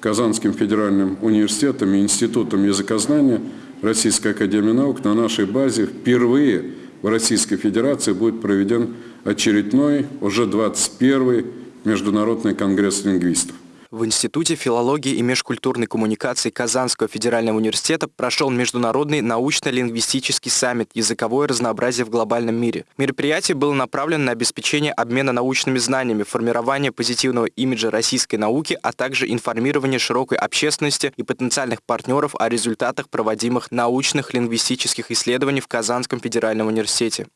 Казанским федеральным университетом и Институтом языкознания Российской Академии Наук на нашей базе впервые в Российской Федерации будет проведен очередной, уже 21-й Международный конгресс лингвистов. В Институте филологии и межкультурной коммуникации Казанского федерального университета прошел Международный научно-лингвистический саммит «Языковое разнообразие в глобальном мире». Мероприятие было направлено на обеспечение обмена научными знаниями, формирование позитивного имиджа российской науки, а также информирование широкой общественности и потенциальных партнеров о результатах проводимых научных лингвистических исследований в Казанском федеральном университете.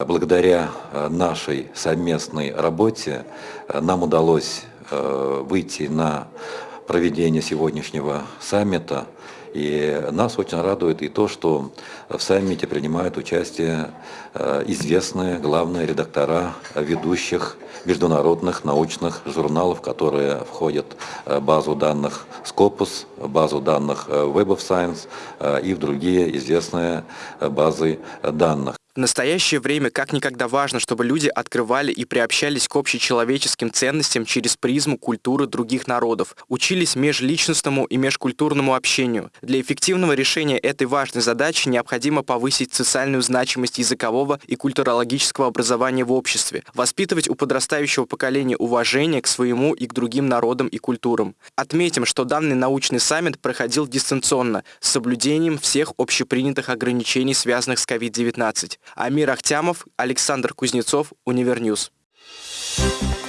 Благодаря э, нашей совместной работе э, нам удалось выйти на проведение сегодняшнего саммита. И нас очень радует и то, что в саммите принимают участие э, известные главные редактора ведущих международных научных журналов, которые входят в базу данных Scopus, базу данных Web of Science и в другие известные базы данных. В настоящее время как никогда важно, чтобы люди открывали и приобщались к общечеловеческим ценностям через призму культуры других народов, учились межличностному и межкультурному общению. Для эффективного решения этой важной задачи необходимо повысить социальную значимость языкового и культурологического образования в обществе, воспитывать у подрастающего поколения уважение к своему и к другим народам и культурам. Отметим, что данный научный саммит проходил дистанционно, с соблюдением всех общепринятых ограничений, связанных с COVID-19. Амир Ахтямов, Александр Кузнецов, Univer News. Thank you